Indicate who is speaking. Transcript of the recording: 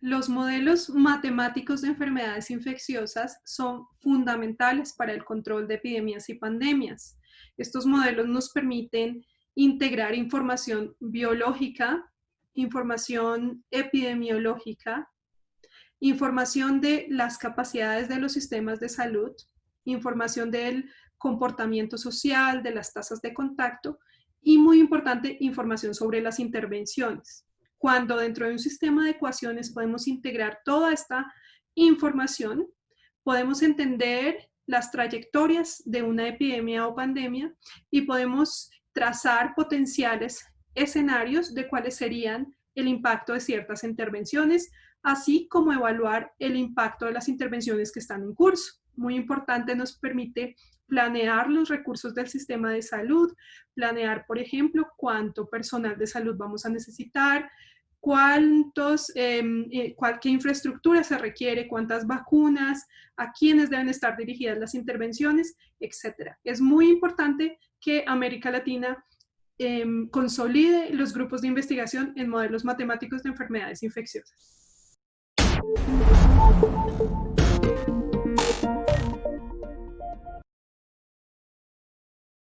Speaker 1: Los modelos matemáticos de enfermedades infecciosas son fundamentales para el control de epidemias y pandemias. Estos modelos nos permiten integrar información biológica, información epidemiológica, información de las capacidades de los sistemas de salud, información del comportamiento social, de las tasas de contacto y muy importante, información sobre las intervenciones cuando dentro de un sistema de ecuaciones podemos integrar toda esta información, podemos entender las trayectorias de una epidemia o pandemia y podemos trazar potenciales escenarios de cuáles serían el impacto de ciertas intervenciones, así como evaluar el impacto de las intervenciones que están en curso. Muy importante, nos permite planear los recursos del sistema de salud, planear, por ejemplo, cuánto personal de salud vamos a necesitar, cuántos, em, eh, qué infraestructura se requiere, cuántas vacunas, a quiénes deben estar dirigidas las intervenciones, etc. Es muy importante que América Latina Em, consolide los grupos de investigación en modelos matemáticos de enfermedades infecciosas.